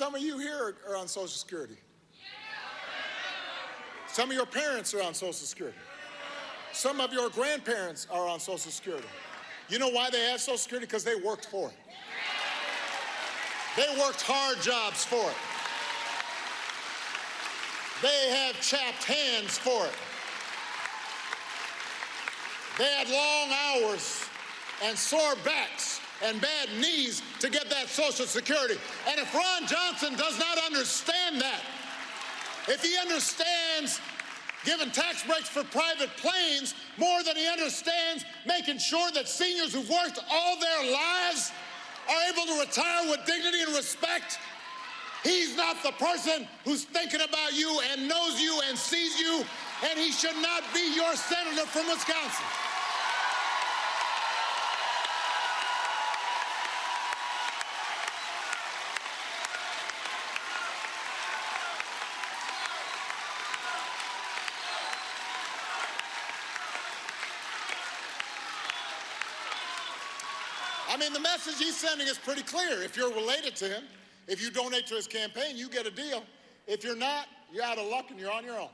Some of you here are on Social Security. Some of your parents are on Social Security. Some of your grandparents are on Social Security. You know why they have Social Security? Because they worked for it. They worked hard jobs for it. They have chapped hands for it. They had long hours and sore backs and bad knees to get that Social Security. And if Ron Johnson does not understand that, if he understands giving tax breaks for private planes more than he understands making sure that seniors who've worked all their lives are able to retire with dignity and respect. He's not the person who's thinking about you and knows you and sees you, and he should not be your senator from Wisconsin. I mean, the message he's sending is pretty clear. If you're related to him, if you donate to his campaign, you get a deal. If you're not, you're out of luck and you're on your own.